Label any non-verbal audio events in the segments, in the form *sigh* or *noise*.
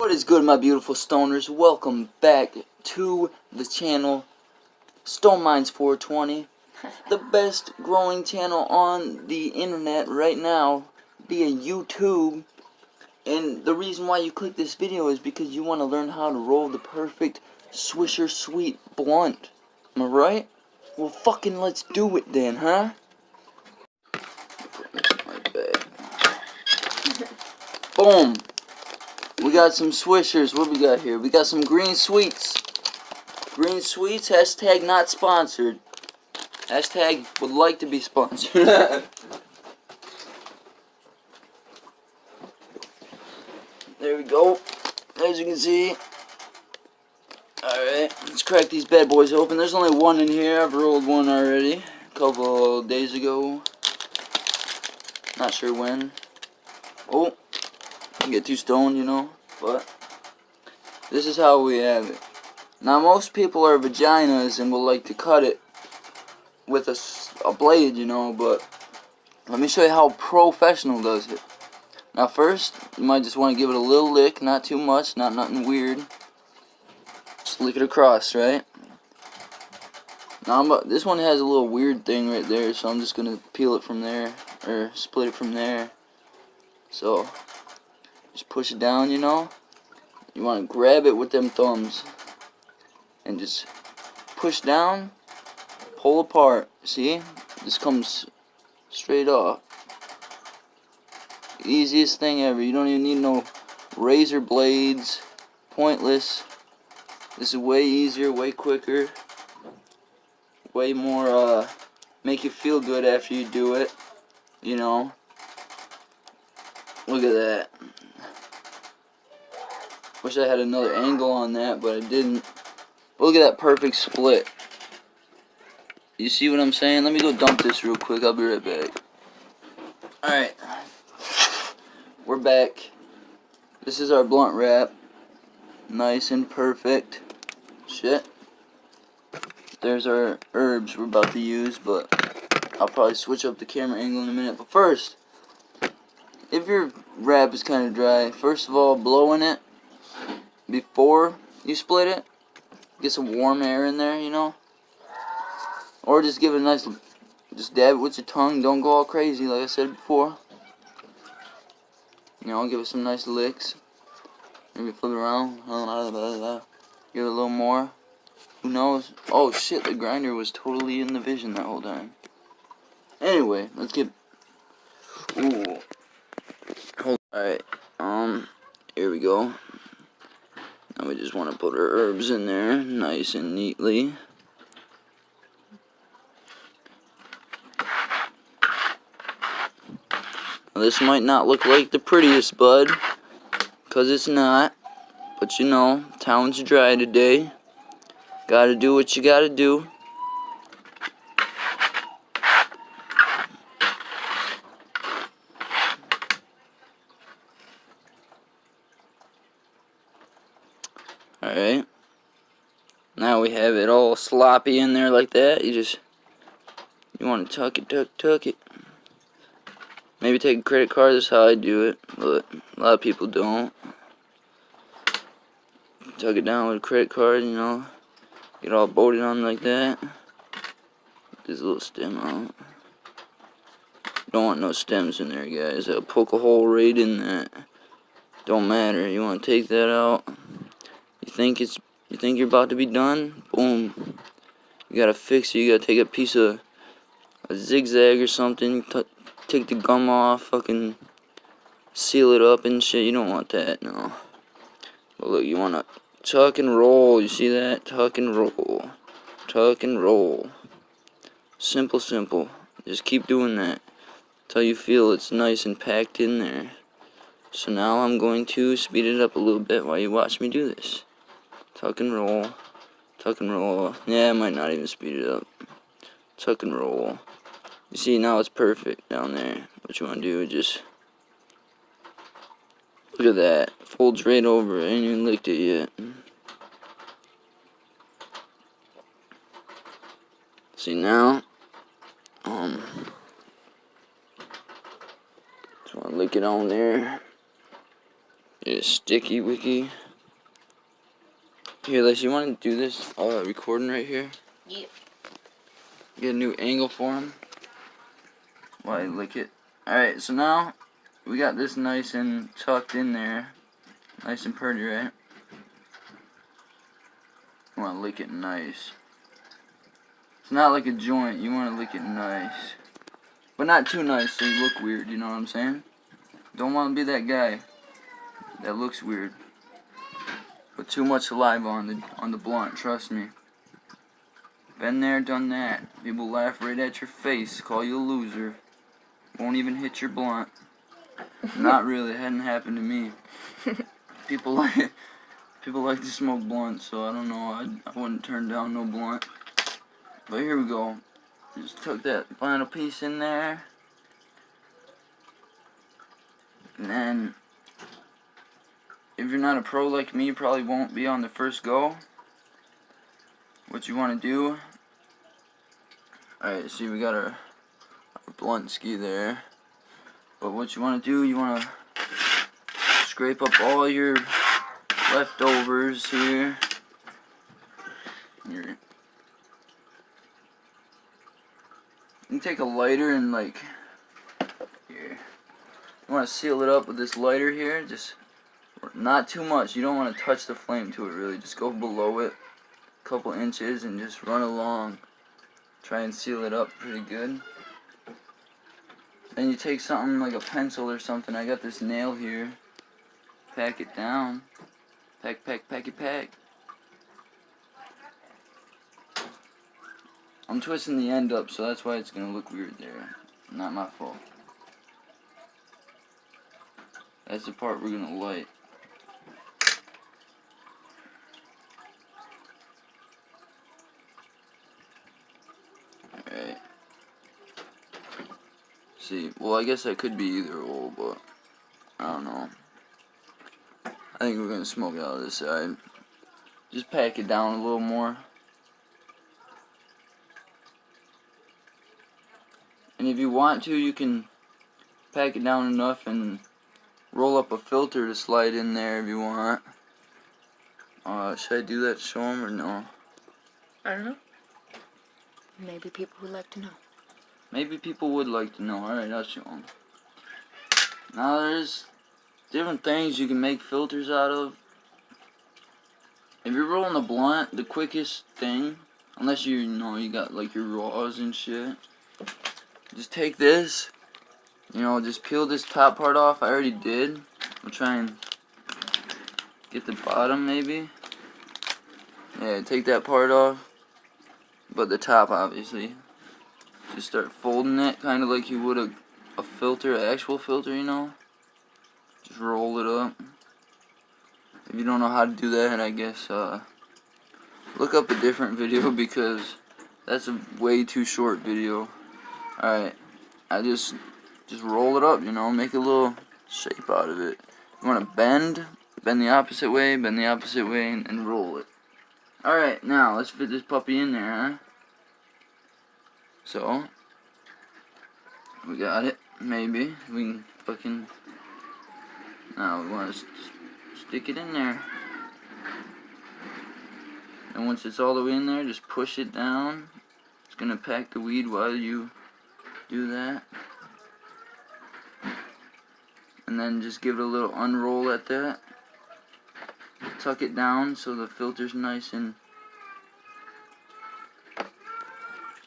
What is good my beautiful stoners? Welcome back to the channel Stone Mines 420 The *laughs* best growing channel on the internet right now via YouTube And the reason why you click this video is because you want to learn how to roll the perfect Swisher Sweet blunt Am I right? Well fucking let's do it then, huh? *laughs* Boom! Got some swishers. What we got here? We got some green sweets. Green sweets, hashtag not sponsored. Hashtag would like to be sponsored. *laughs* there we go. As you can see. Alright, let's crack these bad boys open. There's only one in here. I've rolled one already. A couple days ago. Not sure when. Oh, get too stoned, you know. But this is how we have it. Now most people are vaginas and will like to cut it with a, a blade, you know, but let me show you how professional does it. Now first, you might just want to give it a little lick, not too much, not nothing weird. Just lick it across, right? Now I'm, this one has a little weird thing right there, so I'm just going to peel it from there, or split it from there. So, just push it down, you know. You want to grab it with them thumbs. And just push down, pull apart. See? This comes straight off. Easiest thing ever. You don't even need no razor blades. Pointless. This is way easier, way quicker. Way more, uh, make you feel good after you do it. You know. Look at that. Wish I had another angle on that, but I didn't. Look at that perfect split. You see what I'm saying? Let me go dump this real quick. I'll be right back. Alright. We're back. This is our blunt wrap. Nice and perfect. Shit. There's our herbs we're about to use, but I'll probably switch up the camera angle in a minute. But first, if your wrap is kind of dry, first of all, blow in it before you split it. Get some warm air in there, you know. Or just give it a nice, just dab it with your tongue. Don't go all crazy like I said before. You know, give it some nice licks. Maybe flip it around. Give it a little more. Who knows? Oh shit, the grinder was totally in the vision that whole time. Anyway, let's get... Ooh. Hold. Alright. Um. Here we go. We just want to put our herbs in there nice and neatly. Now this might not look like the prettiest bud, because it's not. But you know, town's dry today. Gotta do what you gotta do. Alright. Now we have it all sloppy in there like that. You just, you want to tuck it, tuck, tuck it. Maybe take a credit card, that's how I do it. But a lot of people don't. Tuck it down with a credit card, you know. Get all bolted on like that. This little stem out. Don't want no stems in there, guys. I'll poke a hole right in that. Don't matter. You want to take that out think it's you think you're about to be done, boom. You gotta fix it. You gotta take a piece of a zigzag or something, take the gum off, fucking seal it up and shit. You don't want that, no. But look, you wanna tuck and roll. You see that? Tuck and roll. Tuck and roll. Simple, simple. Just keep doing that until you feel it's nice and packed in there. So now I'm going to speed it up a little bit while you watch me do this. Tuck and roll. Tuck and roll. Yeah, I might not even speed it up. Tuck and roll. You see, now it's perfect down there. What you want to do is just... Look at that. Folds right over. I ain't even licked it yet. See, now... Um... Just want to lick it on there. It's sticky wicky. Here, Liz, you want to do this uh, recording right here? Yep. Get a new angle for him. While I lick it. Alright, so now we got this nice and tucked in there. Nice and pretty, right? You want to lick it nice. It's not like a joint. You want to lick it nice. But not too nice so you look weird, you know what I'm saying? Don't want to be that guy that looks weird. Put too much saliva on the on the blunt, trust me. Been there, done that. People laugh right at your face, call you a loser. Won't even hit your blunt. Not *laughs* really, it hadn't happened to me. People like people like to smoke blunt, so I don't know. I, I wouldn't turn down no blunt. But here we go. Just tuck that final piece in there. And then if you're not a pro like me, you probably won't be on the first go. What you want to do, alright, see we got our, our blunt ski there. But what you want to do, you want to scrape up all your leftovers here. Your, you can take a lighter and like, here. You want to seal it up with this lighter here, just not too much. You don't want to touch the flame to it really. Just go below it a couple inches and just run along. Try and seal it up pretty good. Then you take something like a pencil or something. I got this nail here. Pack it down. Pack, pack, pack it, pack. I'm twisting the end up, so that's why it's going to look weird there. Not my fault. That's the part we're going to light. See. Well, I guess that could be either or, but I don't know. I think we're going to smoke out of this side. Just pack it down a little more. And if you want to, you can pack it down enough and roll up a filter to slide in there if you want. Uh, should I do that show them or no? I don't know. Maybe people would like to know. Maybe people would like to know. Alright, show them. Now there's different things you can make filters out of. If you're rolling a blunt, the quickest thing, unless you, you know you got like your raws and shit, just take this, you know, just peel this top part off. I already did. I'll try and get the bottom maybe. Yeah, take that part off, but the top obviously. Just start folding it kind of like you would a, a filter, an actual filter, you know. Just roll it up. If you don't know how to do that, I guess uh, look up a different video *laughs* because that's a way too short video. Alright, I just just roll it up, you know, make a little shape out of it. You want to bend, bend the opposite way, bend the opposite way, and, and roll it. Alright, now let's fit this puppy in there, huh? So, we got it, maybe. We can fucking, now we want to stick it in there. And once it's all the way in there, just push it down. It's going to pack the weed while you do that. And then just give it a little unroll at that. Tuck it down so the filter's nice and,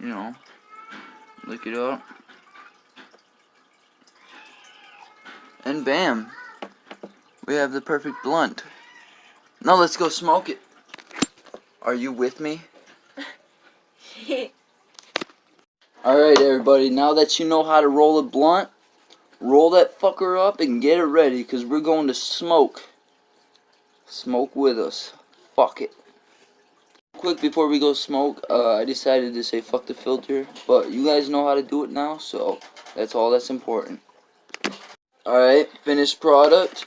you know, Lick it up. And bam. We have the perfect blunt. Now let's go smoke it. Are you with me? *laughs* Alright everybody, now that you know how to roll a blunt, roll that fucker up and get it ready because we're going to smoke. Smoke with us. Fuck it quick before we go smoke, uh, I decided to say fuck the filter, but you guys know how to do it now, so that's all that's important. Alright, finished product.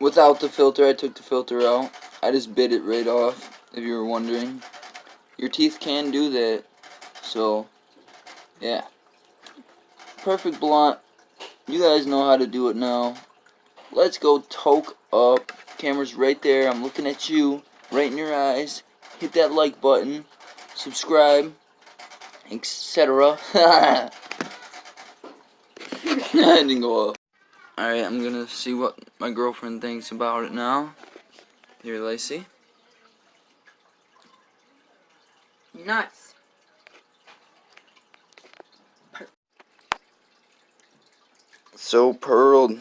Without the filter, I took the filter out. I just bit it right off, if you were wondering. Your teeth can do that, so, yeah. perfect blunt. You guys know how to do it now. Let's go toke up. Camera's right there. I'm looking at you, right in your eyes. Hit that like button, subscribe, etc. I didn't go up. Alright, I'm gonna see what my girlfriend thinks about it now. Here, Lacey. Nuts. So pearled.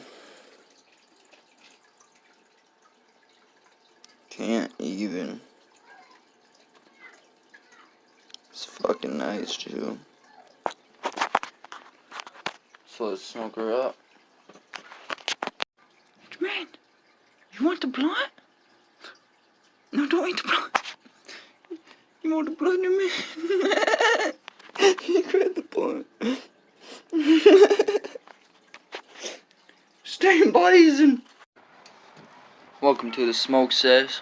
Can't even. It's fucking nice, too. So let's smoke her up. Man, you want the blunt? No, don't eat the blunt. You want the blood in me? you grabbed the blunt. Blazing. Welcome to the smoke sesh.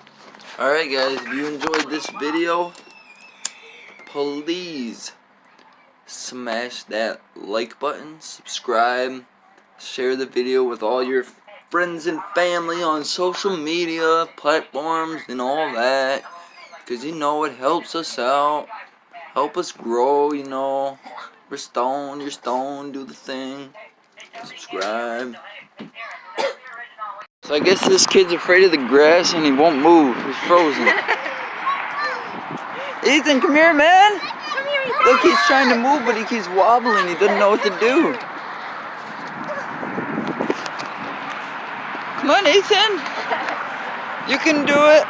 Alright guys, if you enjoyed this video, please smash that like button, subscribe, share the video with all your friends and family on social media platforms and all that. Because you know it helps us out. Help us grow, you know. We're stoned, you're stoned, do the thing. Subscribe. So I guess this kid's afraid of the grass and he won't move. He's frozen. *laughs* Ethan, come here, man. Look, he's trying to move, but he keeps wobbling. He doesn't know what to do. Come on, Ethan. You can do it.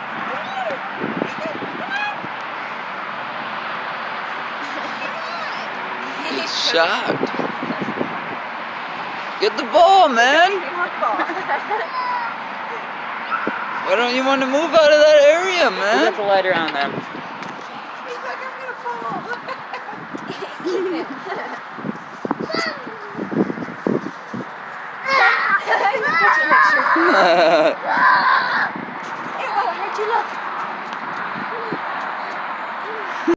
He's shocked. Get the ball, man. *laughs* Why don't you want to move out of that area, man? Put man? the lighter on them. It won't hurt you, look.